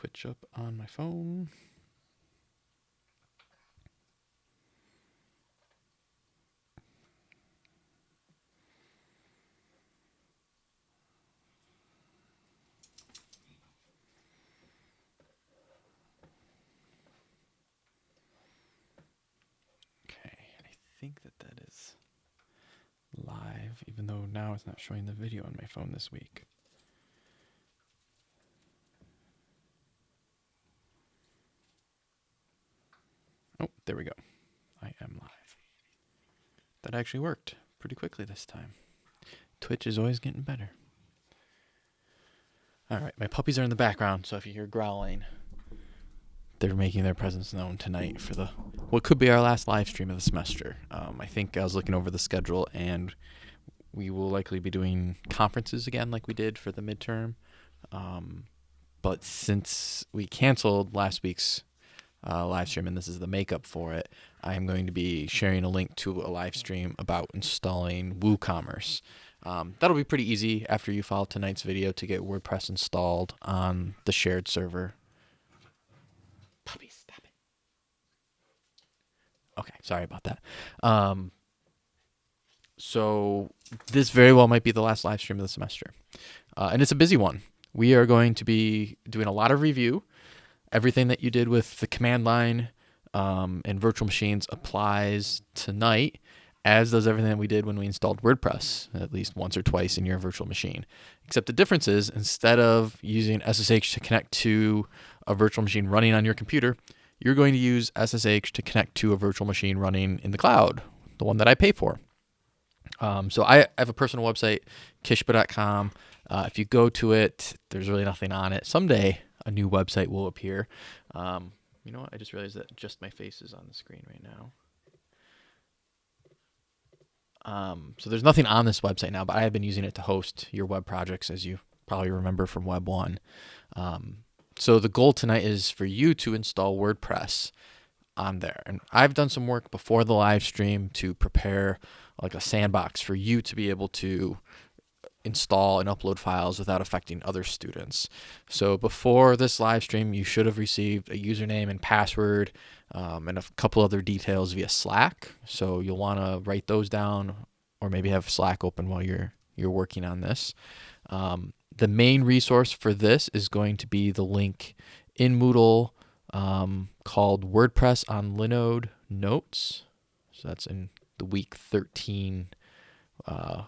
Twitch up on my phone. Okay, I think that that is live, even though now it's not showing the video on my phone this week. Oh, there we go. I am live. That actually worked pretty quickly this time. Twitch is always getting better. All right, my puppies are in the background, so if you hear growling, they're making their presence known tonight for the what could be our last live stream of the semester. Um, I think I was looking over the schedule, and we will likely be doing conferences again, like we did for the midterm. Um, but since we canceled last week's uh, live stream, and this is the makeup for it, I am going to be sharing a link to a live stream about installing WooCommerce. Um, that'll be pretty easy after you follow tonight's video to get WordPress installed on the shared server. Puppy, stop it. Okay, sorry about that. Um, so this very well might be the last live stream of the semester, uh, and it's a busy one. We are going to be doing a lot of review. Everything that you did with the command line um, and virtual machines applies tonight as does everything that we did when we installed WordPress at least once or twice in your virtual machine. Except the difference is instead of using SSH to connect to a virtual machine running on your computer, you're going to use SSH to connect to a virtual machine running in the cloud, the one that I pay for. Um, so I have a personal website, kishba.com. Uh, if you go to it, there's really nothing on it. Someday a new website will appear. Um, you know what? I just realized that just my face is on the screen right now. Um, so there's nothing on this website now, but I have been using it to host your web projects, as you probably remember from Web 1. Um, so the goal tonight is for you to install WordPress on there. And I've done some work before the live stream to prepare like a sandbox for you to be able to install and upload files without affecting other students. So before this live stream, you should have received a username and password um, and a couple other details via Slack. So you'll want to write those down or maybe have Slack open while you're you're working on this. Um, the main resource for this is going to be the link in Moodle um, called WordPress on Linode Notes. So that's in the week 13 uh,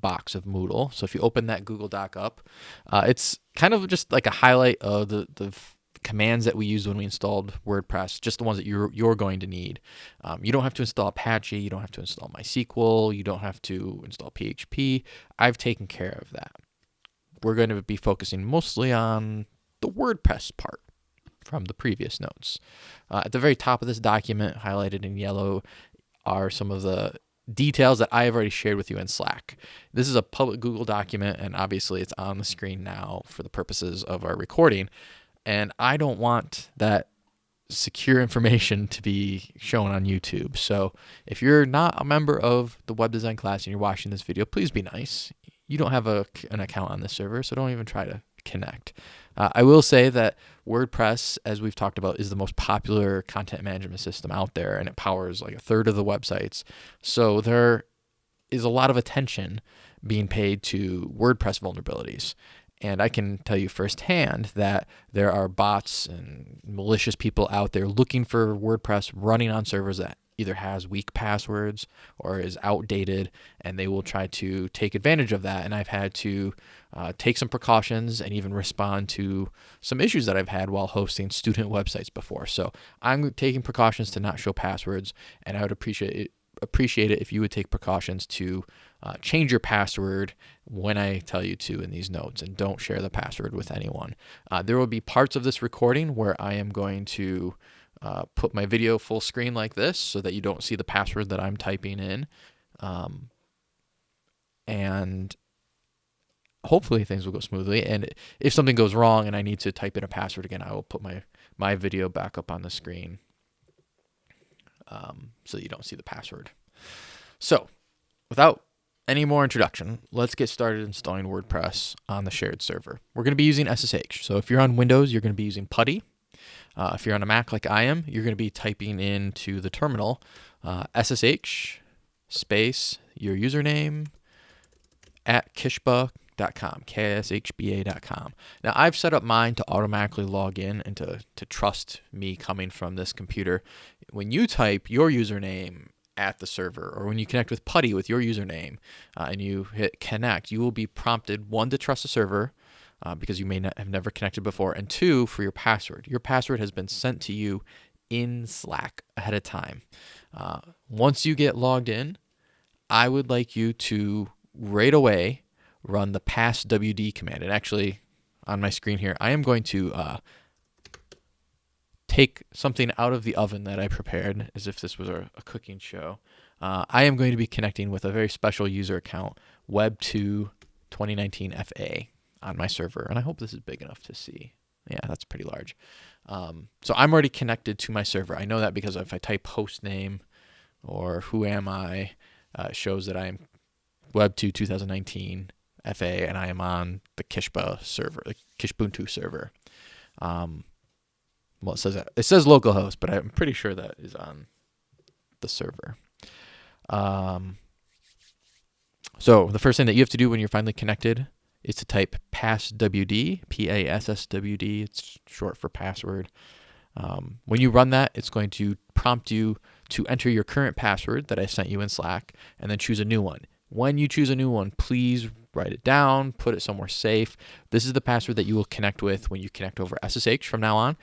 box of Moodle. So if you open that Google Doc up, uh, it's kind of just like a highlight of the, the commands that we used when we installed WordPress, just the ones that you're, you're going to need. Um, you don't have to install Apache. You don't have to install MySQL. You don't have to install PHP. I've taken care of that. We're going to be focusing mostly on the WordPress part from the previous notes. Uh, at the very top of this document, highlighted in yellow, are some of the details that I have already shared with you in Slack. This is a public Google document, and obviously it's on the screen now for the purposes of our recording. And I don't want that secure information to be shown on YouTube. So if you're not a member of the web design class and you're watching this video, please be nice. You don't have a, an account on this server, so don't even try to connect. Uh, I will say that WordPress, as we've talked about, is the most popular content management system out there, and it powers like a third of the websites. So there is a lot of attention being paid to WordPress vulnerabilities. And I can tell you firsthand that there are bots and malicious people out there looking for WordPress running on servers that either has weak passwords or is outdated, and they will try to take advantage of that. And I've had to uh, take some precautions and even respond to some issues that I've had while hosting student websites before. So I'm taking precautions to not show passwords, and I would appreciate it, appreciate it if you would take precautions to uh, change your password when I tell you to in these notes and don't share the password with anyone. Uh, there will be parts of this recording where I am going to uh, put my video full screen like this so that you don't see the password that I'm typing in. Um, and hopefully things will go smoothly. And if something goes wrong and I need to type in a password again, I will put my, my video back up on the screen um, so you don't see the password. So without any more introduction, let's get started installing WordPress on the shared server. We're going to be using SSH. So if you're on Windows, you're going to be using PuTTY. Uh, if you're on a Mac like I am, you're going to be typing into the terminal uh, SSH space your username at kishba.com, K-S-H-B-A.com. Now, I've set up mine to automatically log in and to, to trust me coming from this computer. When you type your username at the server or when you connect with PuTTY with your username uh, and you hit connect, you will be prompted, one, to trust the server, uh, because you may not have never connected before, and two, for your password. Your password has been sent to you in Slack ahead of time. Uh, once you get logged in, I would like you to right away run the passwd command. And actually, on my screen here, I am going to uh, take something out of the oven that I prepared as if this was a, a cooking show. Uh, I am going to be connecting with a very special user account, Web2 2019 FA on my server. And I hope this is big enough to see. Yeah, that's pretty large. Um, so I'm already connected to my server. I know that because if I type host name or who am I, uh, shows that I am Web2 2019 FA and I am on the Kishba server, the Kishbuntu server. Um, well, it says it says localhost, but I'm pretty sure that is on the server. Um, so the first thing that you have to do when you're finally connected is to type passwd, P-A-S-S-W-D. It's short for password. Um, when you run that, it's going to prompt you to enter your current password that I sent you in Slack and then choose a new one. When you choose a new one, please write it down, put it somewhere safe. This is the password that you will connect with when you connect over SSH from now on,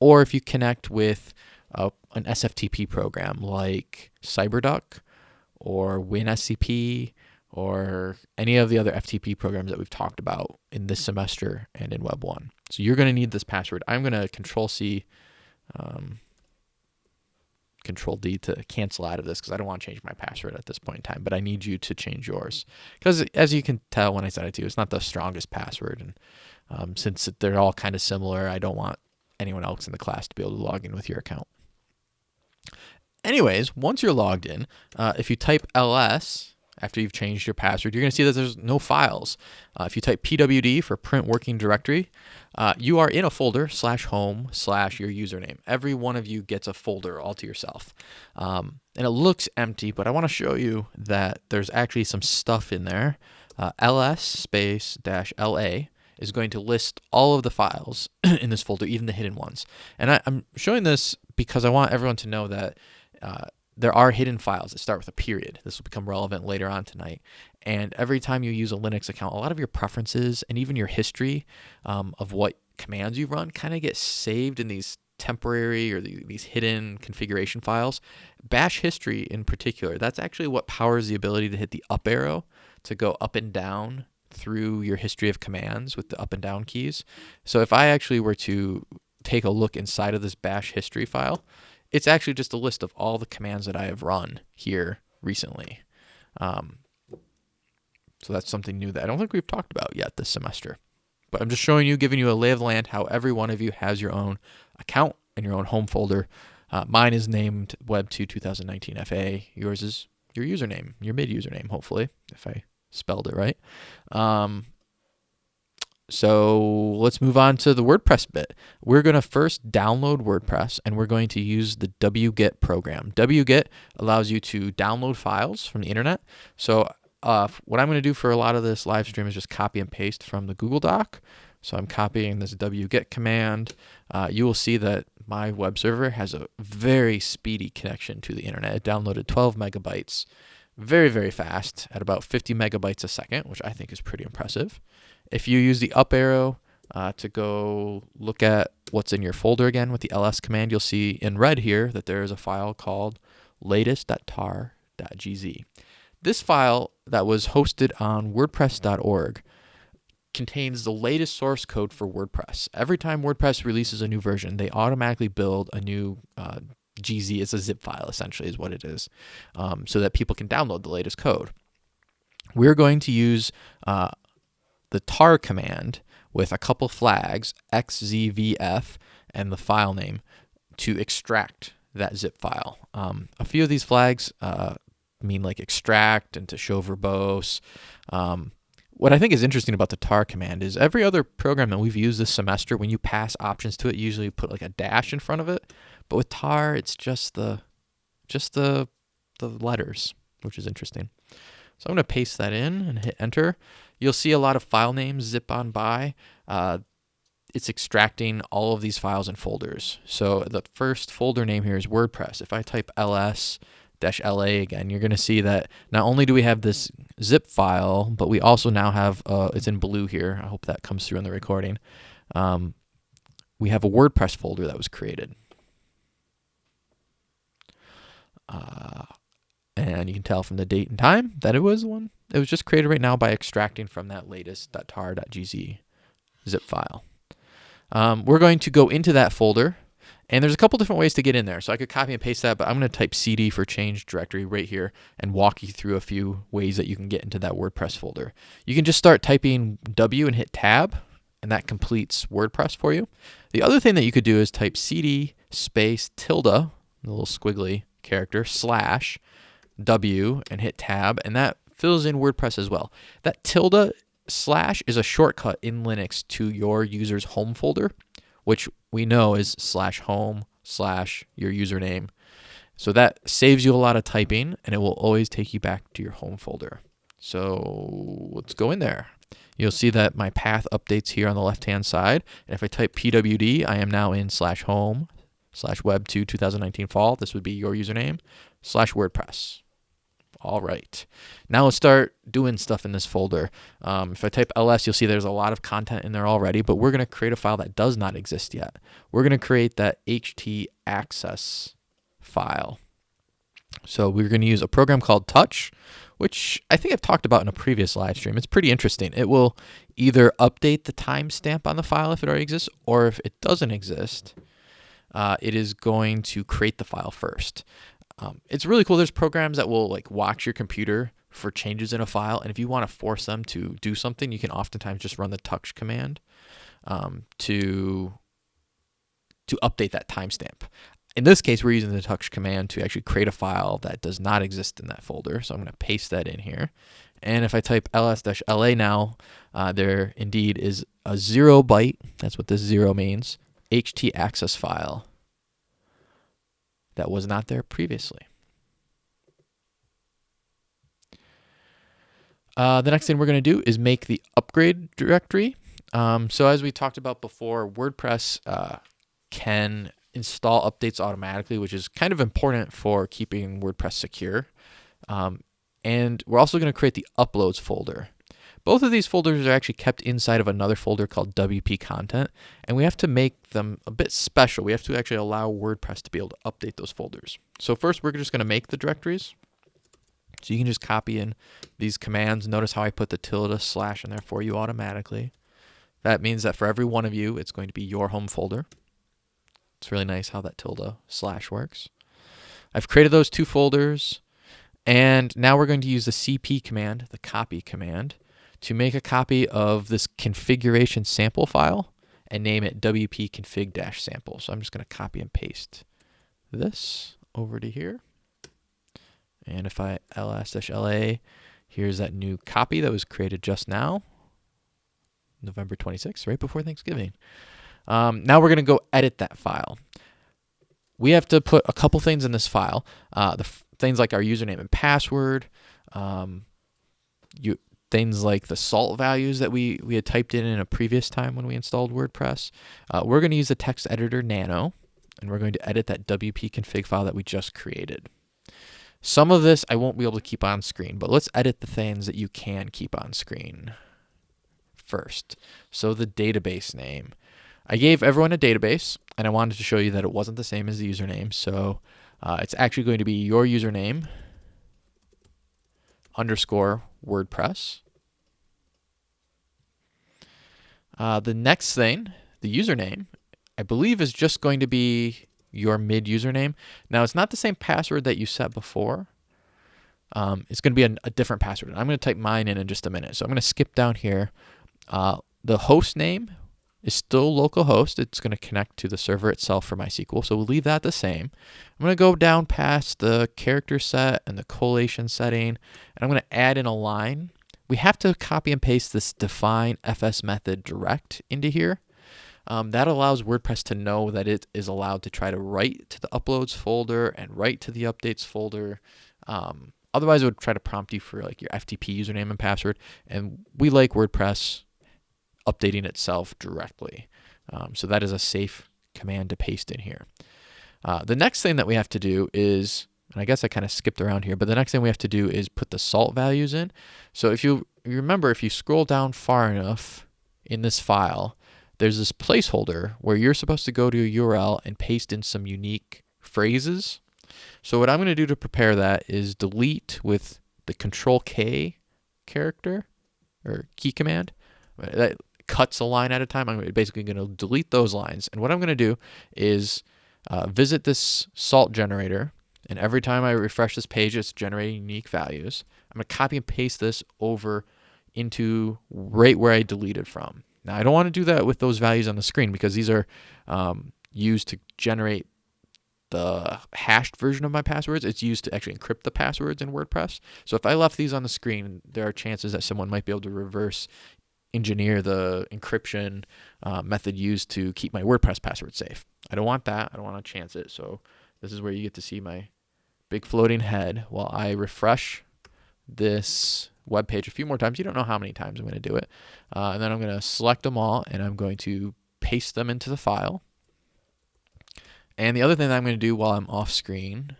or if you connect with uh, an SFTP program like CyberDuck or WinSCP or any of the other FTP programs that we've talked about in this semester and in Web 1. So you're going to need this password. I'm going to Control C, um, Control D to cancel out of this because I don't want to change my password at this point in time, but I need you to change yours. Because as you can tell when I set it to you, it's not the strongest password. And um, since they're all kind of similar, I don't want anyone else in the class to be able to log in with your account. Anyways, once you're logged in, uh, if you type ls after you've changed your password, you're going to see that there's no files. Uh, if you type pwd for print working directory, uh, you are in a folder slash home slash your username. Every one of you gets a folder all to yourself. Um, and it looks empty, but I want to show you that there's actually some stuff in there. Uh, ls space dash la is going to list all of the files in this folder, even the hidden ones. And I, am showing this because I want everyone to know that uh, there are hidden files that start with a period. This will become relevant later on tonight. And every time you use a Linux account, a lot of your preferences and even your history um, of what commands you run kind of get saved in these temporary or these hidden configuration files. Bash history in particular, that's actually what powers the ability to hit the up arrow to go up and down through your history of commands with the up and down keys. So if I actually were to take a look inside of this bash history file, it's actually just a list of all the commands that I have run here recently. Um, so that's something new that I don't think we've talked about yet this semester. But I'm just showing you, giving you a lay of land, how every one of you has your own account and your own home folder. Uh, mine is named Web2 2019 FA. Yours is your username, your mid username, hopefully, if I spelled it right. Um, so let's move on to the WordPress bit. We're going to first download WordPress and we're going to use the wget program. wget allows you to download files from the internet. So uh, what I'm going to do for a lot of this live stream is just copy and paste from the Google Doc. So I'm copying this wget command. Uh, you will see that my web server has a very speedy connection to the internet. It downloaded 12 megabytes very, very fast at about 50 megabytes a second, which I think is pretty impressive. If you use the up arrow uh, to go look at what's in your folder again with the ls command, you'll see in red here that there is a file called latest.tar.gz. This file that was hosted on wordpress.org contains the latest source code for WordPress. Every time WordPress releases a new version, they automatically build a new uh, GZ. It's a zip file, essentially, is what it is, um, so that people can download the latest code. We're going to use uh, the tar command with a couple flags, xzvf, and the file name to extract that zip file. Um, a few of these flags uh, mean like extract and to show verbose. Um, what I think is interesting about the tar command is every other program that we've used this semester, when you pass options to it, usually put like a dash in front of it. But with tar, it's just the just the the letters, which is interesting. So I'm going to paste that in and hit enter. You'll see a lot of file names zip on by. Uh, it's extracting all of these files and folders. So the first folder name here is WordPress. If I type ls la again, you're going to see that not only do we have this zip file, but we also now have, uh, it's in blue here. I hope that comes through in the recording. Um, we have a WordPress folder that was created. Uh, and you can tell from the date and time that it was one. It was just created right now by extracting from that latest .tar.gz zip file. Um, we're going to go into that folder and there's a couple different ways to get in there. So I could copy and paste that, but I'm going to type cd for change directory right here and walk you through a few ways that you can get into that WordPress folder. You can just start typing W and hit tab, and that completes WordPress for you. The other thing that you could do is type cd space tilde, the little squiggly character, slash W and hit tab, and that fills in WordPress as well. That tilde slash is a shortcut in Linux to your user's home folder which we know is slash home slash your username. So that saves you a lot of typing and it will always take you back to your home folder. So let's go in there. You'll see that my path updates here on the left hand side. And if I type pwd, I am now in slash home slash web 2 2019 fall. This would be your username slash WordPress. All right. Now let's start doing stuff in this folder. Um, if I type ls, you'll see there's a lot of content in there already, but we're going to create a file that does not exist yet. We're going to create that ht access file. So we're going to use a program called Touch, which I think I've talked about in a previous live stream. It's pretty interesting. It will either update the timestamp on the file if it already exists, or if it doesn't exist, uh, it is going to create the file first. Um, it's really cool. There's programs that will like watch your computer for changes in a file, and if you want to force them to do something, you can oftentimes just run the touch command um, to to update that timestamp. In this case, we're using the touch command to actually create a file that does not exist in that folder. So I'm going to paste that in here. And if I type ls-la now, uh, there indeed is a zero byte, that's what this zero means, ht access file that was not there previously. Uh, the next thing we're going to do is make the upgrade directory. Um, so as we talked about before, WordPress uh, can install updates automatically, which is kind of important for keeping WordPress secure. Um, and we're also going to create the uploads folder. Both of these folders are actually kept inside of another folder called WP content, and we have to make them a bit special. We have to actually allow WordPress to be able to update those folders. So first, we're just going to make the directories. So you can just copy in these commands. Notice how I put the tilde slash in there for you automatically. That means that for every one of you, it's going to be your home folder. It's really nice how that tilde slash works. I've created those two folders. And now we're going to use the cp command, the copy command, to make a copy of this configuration sample file and name it wp config-sample. So I'm just going to copy and paste this over to here. And if I ls-la, here's that new copy that was created just now, November 26th, right before Thanksgiving. Um, now we're going to go edit that file. We have to put a couple things in this file. Uh, the things like our username and password, um, you, things like the salt values that we, we had typed in in a previous time when we installed WordPress. Uh, we're going to use the text editor Nano, and we're going to edit that WP config file that we just created. Some of this I won't be able to keep on screen, but let's edit the things that you can keep on screen first. So the database name. I gave everyone a database, and I wanted to show you that it wasn't the same as the username. So uh, it's actually going to be your username underscore WordPress. Uh, the next thing, the username, I believe is just going to be your mid username. Now, it's not the same password that you set before. Um, it's going to be a, a, different password. I'm going to type mine in in just a minute. So I'm going to skip down here. Uh, the host name is still localhost. It's going to connect to the server itself for MySQL, so we'll leave that the same. I'm going to go down past the character set and the collation setting, and I'm going to add in a line. We have to copy and paste this define fs method direct into here. Um, that allows WordPress to know that it is allowed to try to write to the uploads folder and write to the updates folder. Um, otherwise, it would try to prompt you for like your FTP username and password. And we like WordPress updating itself directly. Um, so that is a safe command to paste in here. Uh, the next thing that we have to do is, and I guess I kind of skipped around here, but the next thing we have to do is put the salt values in. So if you, remember, if you scroll down far enough in this file, there's this placeholder where you're supposed to go to a URL and paste in some unique phrases. So what I'm going to do to prepare that is delete with the control K character or key command. That cuts a line at a time. I'm basically going to delete those lines. And what I'm going to do is uh, visit this salt generator. And every time I refresh this page, it's generating unique values. I'm going to copy and paste this over into right where I deleted from. Now, I don't want to do that with those values on the screen because these are um, used to generate the hashed version of my passwords. It's used to actually encrypt the passwords in WordPress. So if I left these on the screen, there are chances that someone might be able to reverse engineer the encryption uh, method used to keep my WordPress password safe. I don't want that. I don't want to chance it. So this is where you get to see my big floating head while I refresh this web page a few more times. You don't know how many times I'm going to do it. Uh, and then I'm going to select them all and I'm going to paste them into the file. And the other thing that I'm going to do while I'm off screen.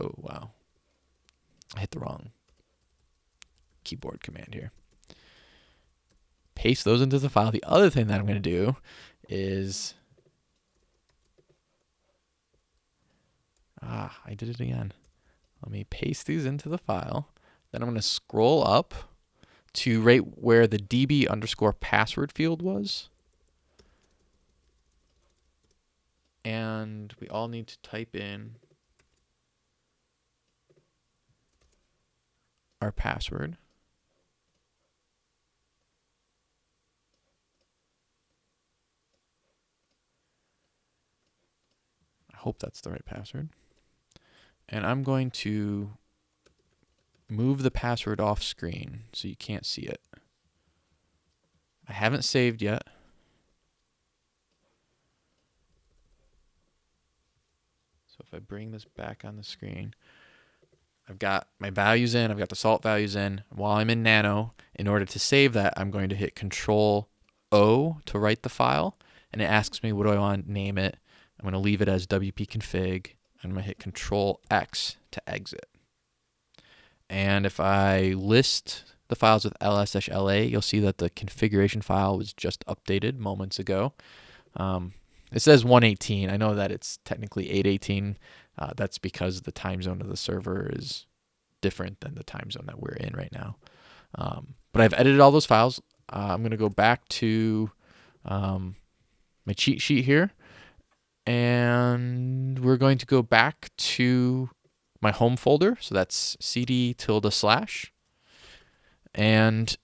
Oh, wow. I hit the wrong keyboard command here. Paste those into the file. The other thing that I'm going to do is Ah, I did it again. Let me paste these into the file. Then I'm going to scroll up to right where the db underscore password field was. And we all need to type in our password. I hope that's the right password and I'm going to move the password off screen so you can't see it. I haven't saved yet. So if I bring this back on the screen, I've got my values in, I've got the salt values in. While I'm in Nano, in order to save that, I'm going to hit Control O to write the file, and it asks me what do I want to name it. I'm going to leave it as WP config I'm going to hit Control X to exit. And if I list the files with ls-la, you'll see that the configuration file was just updated moments ago. Um, it says 118. I know that it's technically 818. Uh, that's because the time zone of the server is different than the time zone that we're in right now. Um, but I've edited all those files. Uh, I'm going to go back to um, my cheat sheet here and we're going to go back to my home folder. So that's cd tilde slash. And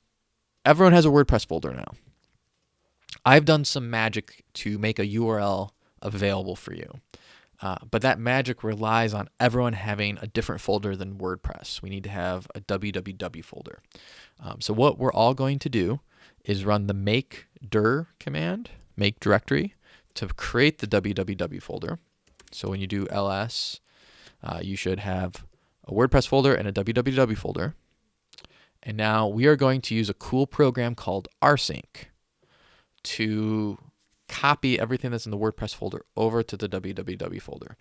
everyone has a WordPress folder now. I've done some magic to make a URL available for you. Uh, but that magic relies on everyone having a different folder than WordPress. We need to have a www folder. Um, so what we're all going to do is run the make dir command, make directory, to create the www folder. So when you do ls, uh, you should have a WordPress folder and a www folder. And now we are going to use a cool program called rsync to copy everything that's in the WordPress folder over to the www folder.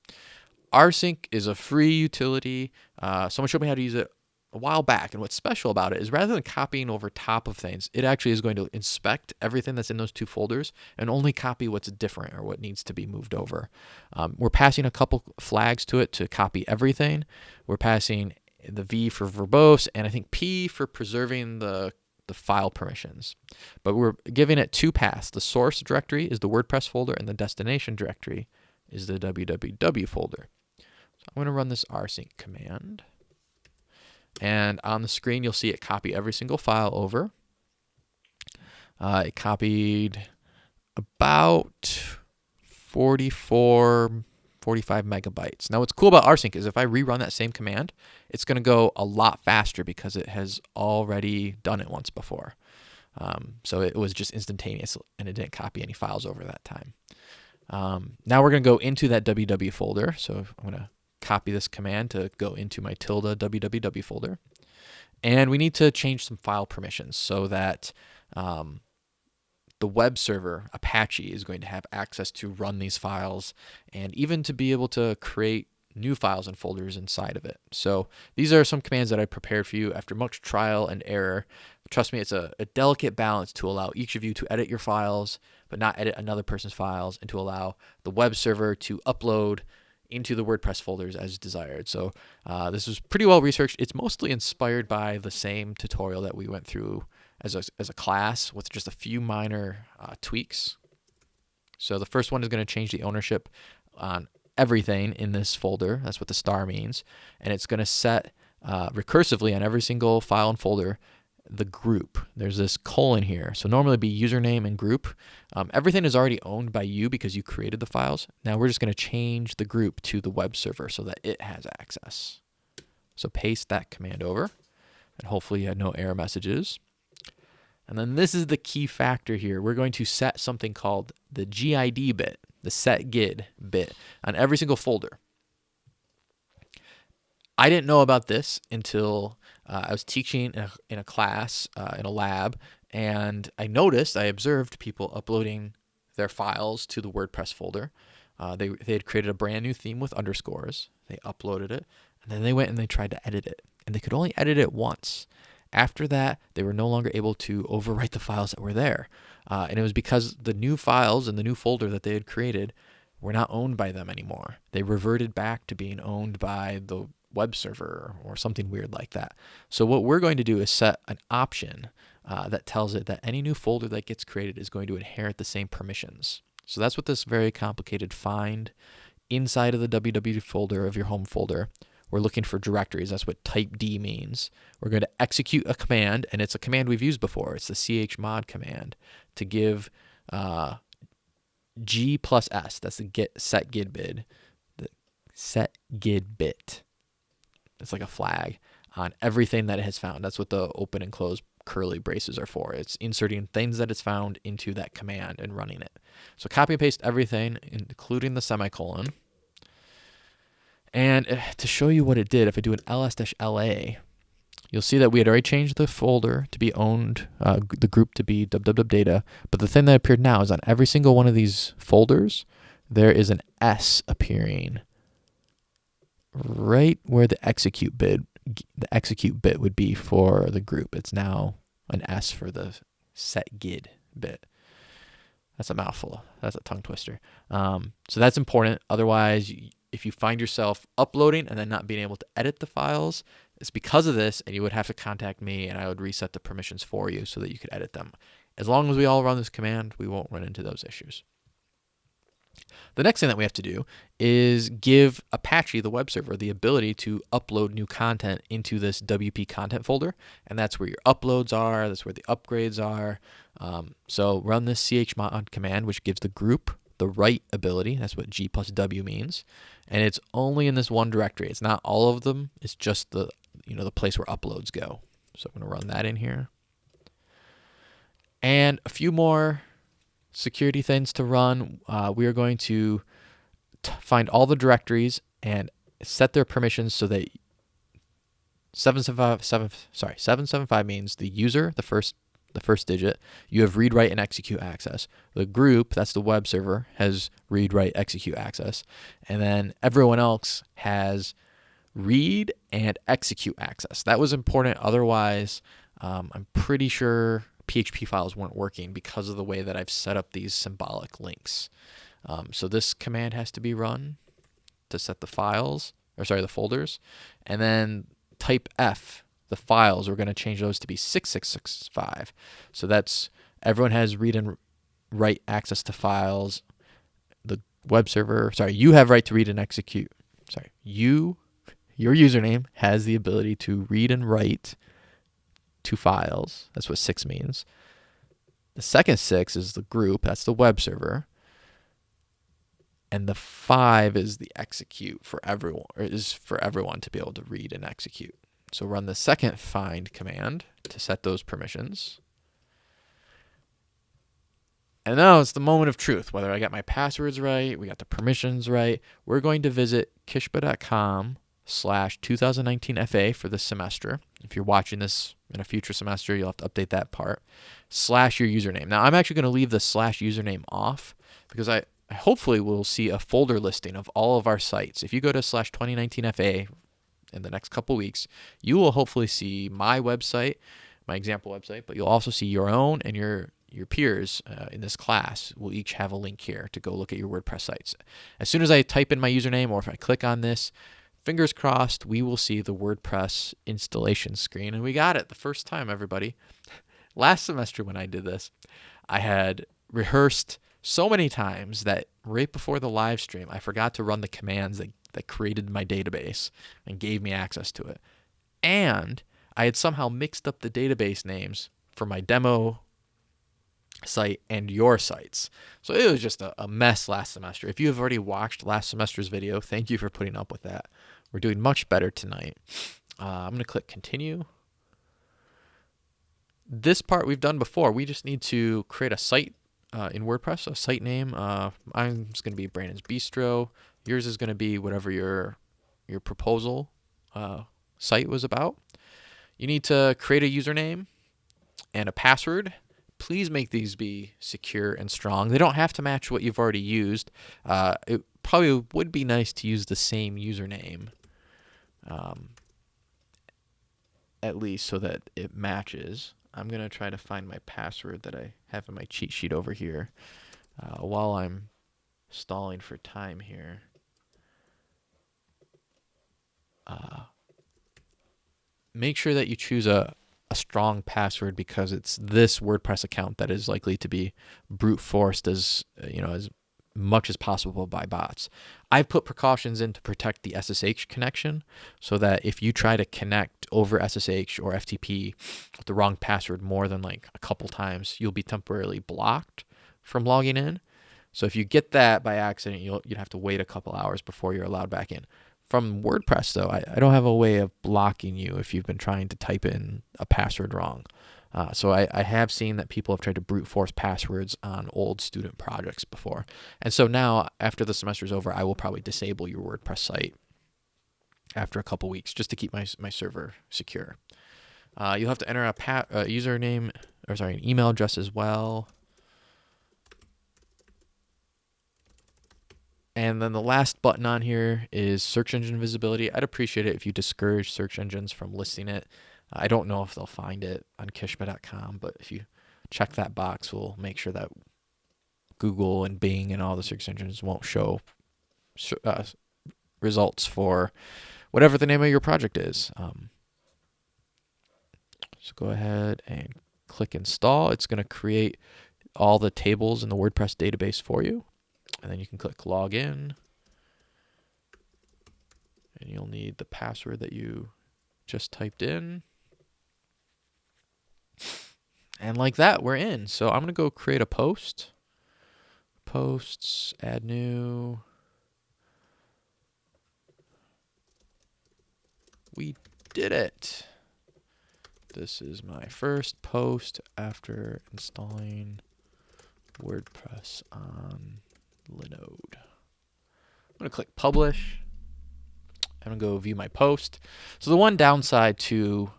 rsync is a free utility. Uh, someone showed me how to use it a while back. And what's special about it is rather than copying over top of things, it actually is going to inspect everything that's in those two folders and only copy what's different or what needs to be moved over. Um, we're passing a couple flags to it to copy everything. We're passing the V for verbose and I think P for preserving the the file permissions. But we're giving it two paths. The source directory is the WordPress folder and the destination directory is the www folder. So I'm going to run this rsync command. And on the screen, you'll see it copy every single file over. Uh, it copied about 44, 45 megabytes. Now, what's cool about rsync is if I rerun that same command, it's going to go a lot faster because it has already done it once before. Um, so it was just instantaneous and it didn't copy any files over that time. Um, now we're going to go into that WW folder. So I'm going to copy this command to go into my tilde www folder. And we need to change some file permissions so that um, the web server, Apache, is going to have access to run these files and even to be able to create new files and folders inside of it. So these are some commands that I prepared for you after much trial and error. Trust me, it's a, a delicate balance to allow each of you to edit your files, but not edit another person's files, and to allow the web server to upload into the WordPress folders as desired. So uh, this was pretty well researched. It's mostly inspired by the same tutorial that we went through as a, as a class with just a few minor uh, tweaks. So the first one is going to change the ownership on everything in this folder. That's what the star means. And it's going to set uh, recursively on every single file and folder the group. There's this colon here. So normally be username and group. Um, everything is already owned by you because you created the files. Now we're just going to change the group to the web server so that it has access. So paste that command over and hopefully you had no error messages. And then this is the key factor here. We're going to set something called the GID bit, the set GID bit on every single folder. I didn't know about this until uh, I was teaching in a, in a class, uh, in a lab, and I noticed, I observed people uploading their files to the WordPress folder. Uh, they, they had created a brand new theme with underscores. They uploaded it, and then they went and they tried to edit it. And they could only edit it once. After that, they were no longer able to overwrite the files that were there. Uh, and it was because the new files in the new folder that they had created were not owned by them anymore. They reverted back to being owned by the web server or something weird like that. So what we're going to do is set an option uh, that tells it that any new folder that gets created is going to inherit the same permissions. So that's what this very complicated find inside of the www folder of your home folder. We're looking for directories. That's what type D means. We're going to execute a command, and it's a command we've used before. It's the chmod command to give uh, G plus S. That's the get set gid bid, the set gid bit. It's like a flag on everything that it has found. That's what the open and close curly braces are for. It's inserting things that it's found into that command and running it. So copy and paste everything, including the semicolon. And eh, to show you what it did, if I do an ls-la, you'll see that we had already changed the folder to be owned, uh, the group to be www data. But the thing that appeared now is on every single one of these folders, there is an S appearing right where the execute bit the execute bit would be for the group. It's now an S for the set gid bit. That's a mouthful. That's a tongue twister. Um, so that's important. Otherwise, if you find yourself uploading and then not being able to edit the files, it's because of this, and you would have to contact me, and I would reset the permissions for you so that you could edit them. As long as we all run this command, we won't run into those issues. The next thing that we have to do is give Apache, the web server, the ability to upload new content into this WP content folder. And that's where your uploads are, that's where the upgrades are. Um, so run this chmod command, which gives the group the write ability. That's what G plus W means. And it's only in this one directory. It's not all of them. It's just the, you know, the place where uploads go. So I'm going to run that in here. And a few more security things to run, uh, we are going to find all the directories and set their permissions so that 775 7, sorry 775 means the user the first the first digit. You have read write and execute access. The group that's the web server has read write execute access. And then everyone else has read and execute access. That was important. Otherwise um, i'm pretty sure PHP files weren't working because of the way that I've set up these symbolic links. Um, so this command has to be run to set the files, or sorry, the folders. And then type F, the files, we're going to change those to be 6665. So that's everyone has read and write access to files. The web server, sorry, you have right to read and execute. Sorry, you, your username has the ability to read and write two files. That's what six means. The second six is the group, that's the web server. And the five is the execute for everyone, is for everyone to be able to read and execute. So run the second find command to set those permissions. And now it's the moment of truth, whether I got my passwords right, we got the permissions right. We're going to visit kishba.com slash 2019 FA for this semester. If you're watching this in a future semester, you'll have to update that part. Slash your username. Now, I'm actually going to leave the slash username off because I, hopefully will see a folder listing of all of our sites. If you go to slash 2019 FA in the next couple weeks, you will hopefully see my website, my example website, but you'll also see your own and your your peers uh, in this class will each have a link here to go look at your WordPress sites. As soon as I type in my username or if I click on this, fingers crossed, we will see the WordPress installation screen. And we got it the first time, everybody. Last semester when I did this, I had rehearsed so many times that right before the live stream, I forgot to run the commands that, that created my database and gave me access to it. And I had somehow mixed up the database names for my demo site and your sites. So it was just a, a, mess last semester. If you have already watched last semester's video, thank you for putting up with that. We're doing much better tonight. Uh, I'm going to click continue. This part we've done before. We just need to create a site uh, in WordPress, a site name. Uh, I'm just going to be Brandon's Bistro. Yours is going to be whatever your your proposal uh, site was about. You need to create a username and a password please make these be secure and strong. They don't have to match what you've already used. Uh, it probably would be nice to use the same username, um, at least so that it matches. I'm going to try to find my password that I have in my cheat sheet over here uh, while I'm stalling for time here. Uh, make sure that you choose a, a strong password because it's this WordPress account that is likely to be brute forced as you know as much as possible by bots. I've put precautions in to protect the SSH connection so that if you try to connect over SSH or FTP with the wrong password more than like a couple times, you'll be temporarily blocked from logging in. So if you get that by accident, you'll you'd have to wait a couple hours before you're allowed back in. From WordPress, though, I, I don't have a way of blocking you if you've been trying to type in a password wrong. Uh, so I, I have seen that people have tried to brute force passwords on old student projects before. And so now, after the semester is over, I will probably disable your WordPress site after a couple weeks just to keep my, my server secure. Uh, you'll have to enter a uh, username, or sorry, an email address as well. And then the last button on here is search engine visibility. I'd appreciate it if you discourage search engines from listing it. I don't know if they'll find it on kishba.com, but if you check that box, we'll make sure that Google and Bing and all the search engines won't show uh, results for whatever the name of your project is. Um, so go ahead and click install. It's going to create all the tables in the WordPress database for you. And then you can click login. And you'll need the password that you just typed in. And like that, we're in. So I'm going to go create a post. Posts, add new. We did it. This is my first post after installing WordPress on Linode. I'm going to click publish. I'm going to go view my post. So the one downside to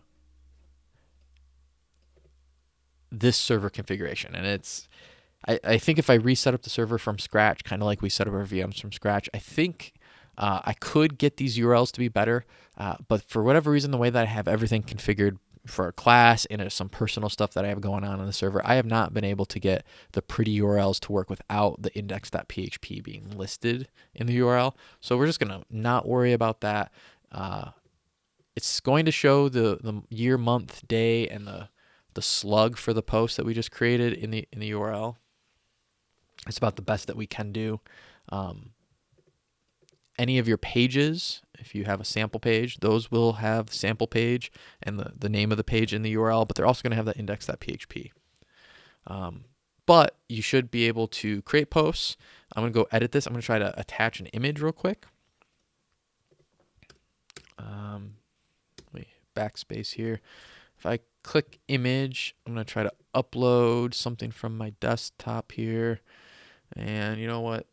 this server configuration, and it's, I, I think if I reset up the server from scratch, kind of like we set up our VMs from scratch, I think uh, I could get these URLs to be better. Uh, but for whatever reason, the way that I have everything configured for a class and some personal stuff that I have going on on the server, I have not been able to get the pretty URLs to work without the index.php being listed in the URL. So we're just going to not worry about that. Uh, it's going to show the, the year, month, day, and the, the slug for the post that we just created in the, in the URL. It's about the best that we can do. Um, any of your pages, if you have a sample page, those will have the sample page and the, the name of the page in the URL, but they're also going to have that index.php. Um, but you should be able to create posts. I'm going to go edit this. I'm going to try to attach an image real quick. Um, wait, backspace here. If I click image, I'm going to try to upload something from my desktop here. And you know what?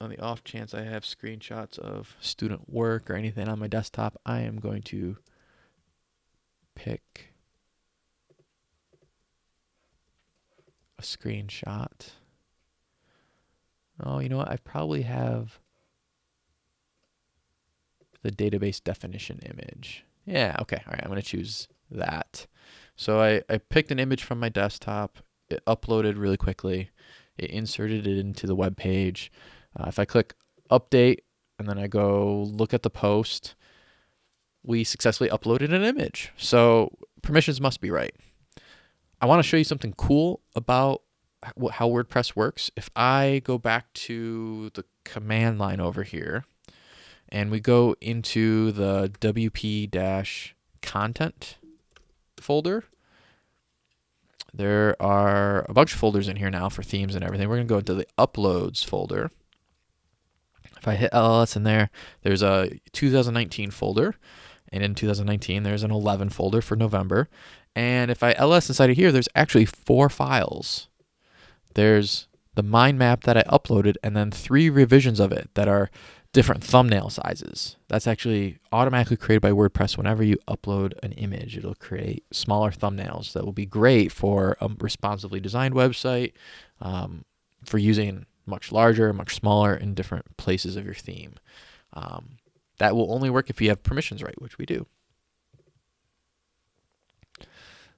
On the off chance I have screenshots of student work or anything on my desktop, I am going to pick a screenshot. Oh, you know what? I probably have the database definition image. Yeah, okay. All right, I'm going to choose that. So I, I picked an image from my desktop. It uploaded really quickly. It inserted it into the web page. Uh, if I click update and then I go look at the post, we successfully uploaded an image. So permissions must be right. I want to show you something cool about how WordPress works. If I go back to the command line over here and we go into the WP-content folder, there are a bunch of folders in here now for themes and everything. We're going to go into the uploads folder. If I hit LLS in there, there's a 2019 folder. And in 2019, there's an 11 folder for November. And if I ls inside of here, there's actually four files. There's the mind map that I uploaded and then three revisions of it that are different thumbnail sizes. That's actually automatically created by WordPress. Whenever you upload an image, it'll create smaller thumbnails that will be great for a responsively designed website, um, for using much larger, much smaller in different places of your theme. Um, that will only work if you have permissions right, which we do.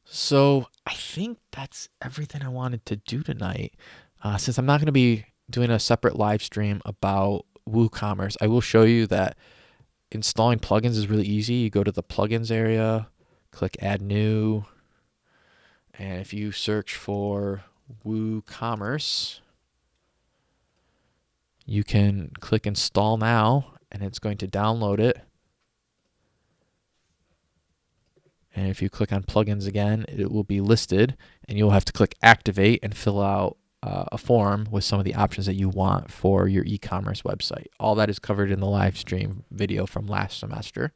So I think that's everything I wanted to do tonight. Uh, since I'm not going to be doing a separate live stream about WooCommerce, I will show you that installing plugins is really easy. You go to the plugins area, click add new, and if you search for WooCommerce, you can click install now and it's going to download it And if you click on plugins again, it will be listed and you'll have to click activate and fill out uh, a form with some of the options that you want for your e-commerce website. All that is covered in the live stream video from last semester.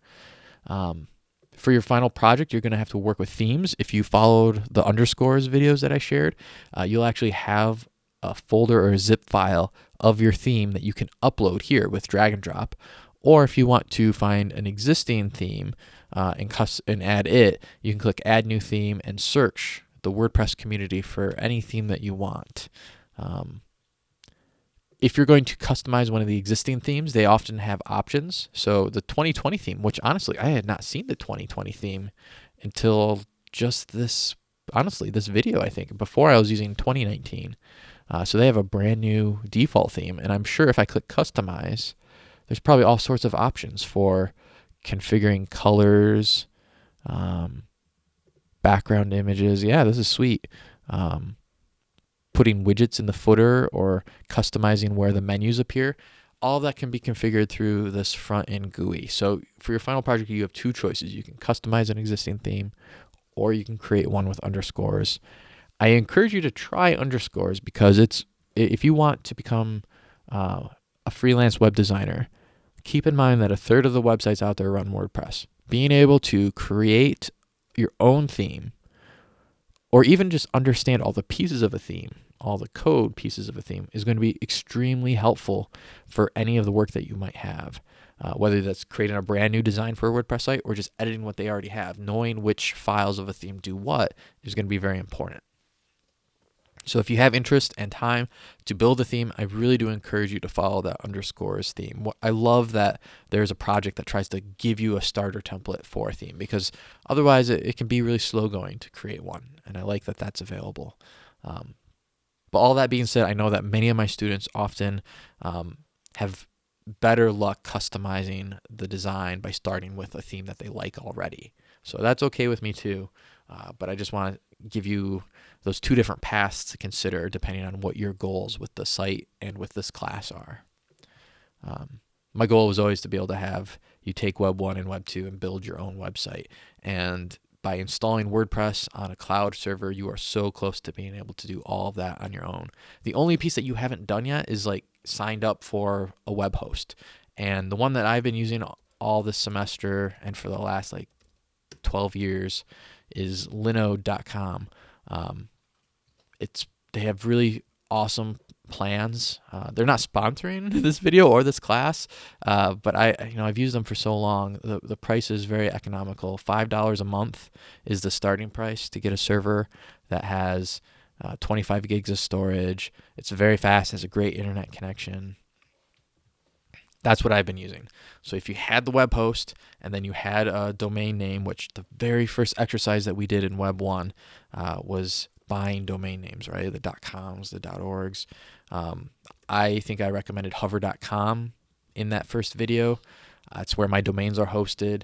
Um, for your final project, you're going to have to work with themes. If you followed the underscores videos that I shared, uh, you'll actually have a folder or a zip file of your theme that you can upload here with drag and drop. Or if you want to find an existing theme, uh, and, and add it, you can click Add New Theme and search the WordPress community for any theme that you want. Um, if you're going to customize one of the existing themes, they often have options. So the 2020 theme, which honestly, I had not seen the 2020 theme until just this, honestly, this video, I think. Before I was using 2019. Uh, so they have a brand new default theme. And I'm sure if I click customize, there's probably all sorts of options for configuring colors, um, background images. Yeah, this is sweet. Um, putting widgets in the footer or customizing where the menus appear. All that can be configured through this front end GUI. So for your final project, you have two choices. You can customize an existing theme or you can create one with underscores. I encourage you to try underscores because it's if you want to become uh, a freelance web designer, keep in mind that a third of the websites out there run WordPress. Being able to create your own theme or even just understand all the pieces of a theme, all the code pieces of a theme is going to be extremely helpful for any of the work that you might have. Uh, whether that's creating a brand new design for a WordPress site or just editing what they already have, knowing which files of a theme do what is going to be very important. So if you have interest and time to build a theme, I really do encourage you to follow that underscores theme. I love that there's a project that tries to give you a starter template for a theme because otherwise it, it can be really slow going to create one. And I like that that's available. Um, but all that being said, I know that many of my students often um, have better luck customizing the design by starting with a theme that they like already. So that's okay with me too. Uh, but I just want to give you those two different paths to consider depending on what your goals with the site and with this class are. Um, my goal was always to be able to have you take Web 1 and Web 2 and build your own website. And by installing WordPress on a cloud server, you are so close to being able to do all of that on your own. The only piece that you haven't done yet is like signed up for a web host. And the one that I've been using all this semester and for the last like 12 years is linode.com. Um, it's they have really awesome plans. Uh, they're not sponsoring this video or this class, uh, but I you know I've used them for so long. The the price is very economical. Five dollars a month is the starting price to get a server that has uh, 25 gigs of storage. It's very fast. Has a great internet connection. That's what I've been using. So if you had the web host and then you had a domain name, which the very first exercise that we did in Web 1 uh, was buying domain names, right? The .coms, the .orgs. Um, I think I recommended hover.com in that first video. That's where my domains are hosted.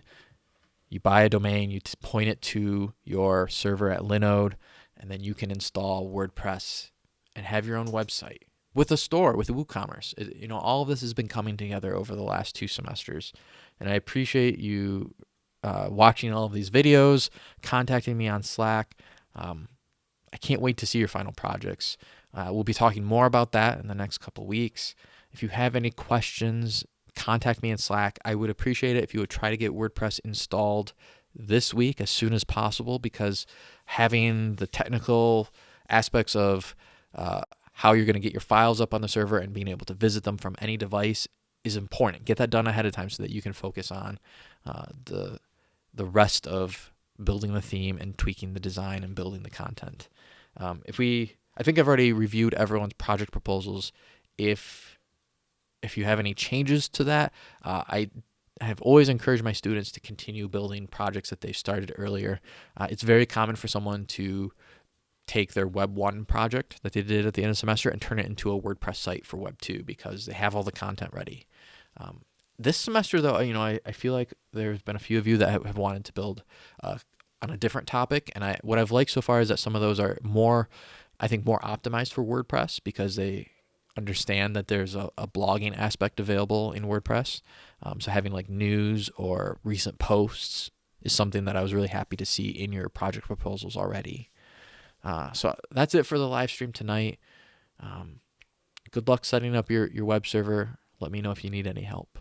You buy a domain, you point it to your server at Linode, and then you can install WordPress and have your own website with a store with WooCommerce. It, you know, all of this has been coming together over the last two semesters, and I appreciate you uh, watching all of these videos, contacting me on Slack. Um, I can't wait to see your final projects. Uh, we'll be talking more about that in the next couple weeks. If you have any questions, contact me in Slack. I would appreciate it if you would try to get WordPress installed this week as soon as possible because having the technical aspects of uh, how you're going to get your files up on the server and being able to visit them from any device is important. Get that done ahead of time so that you can focus on uh, the the rest of building the theme and tweaking the design and building the content. Um, if we, I think I've already reviewed everyone's project proposals. If if you have any changes to that, uh, I have always encouraged my students to continue building projects that they started earlier. Uh, it's very common for someone to take their Web 1 project that they did at the end of the semester and turn it into a WordPress site for Web 2 because they have all the content ready. Um, this semester, though, you know, I, I feel like there's been a few of you that have, have wanted to build uh, on a different topic, and I what I've liked so far is that some of those are more, I think, more optimized for WordPress because they understand that there's a, a blogging aspect available in WordPress. Um, so having like news or recent posts is something that I was really happy to see in your project proposals already. Uh, so that's it for the live stream tonight. Um, good luck setting up your, your web server. Let me know if you need any help.